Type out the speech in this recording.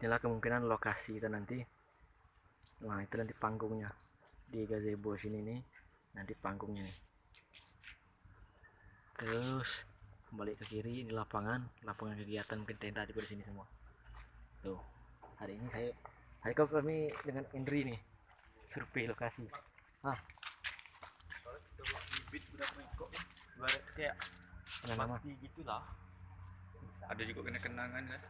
inilah kemungkinan lokasi kita nanti. Nah itu nanti panggungnya. Di gazebo sini nih nanti panggungnya nih. Terus kembali ke kiri ini lapangan. Lapangan kegiatan mungkin tenda juga di sini semua. Tuh hari ini saya hari kau kami dengan Indri nih survei lokasi. Ah bibit berapa kayak ada juga kena kenangan kan?